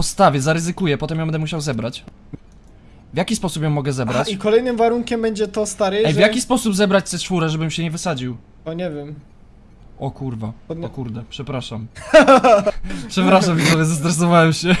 postawię, zaryzykuję, potem ją będę musiał zebrać. W jaki sposób ją mogę Aha, zebrać? i kolejnym warunkiem będzie to, stary, Ej, w jaki sposób zebrać C4, żebym się nie wysadził? O, nie wiem. O kurwa, Podnie- o kurde, przepraszam. przepraszam widzowie, zestresowałem się.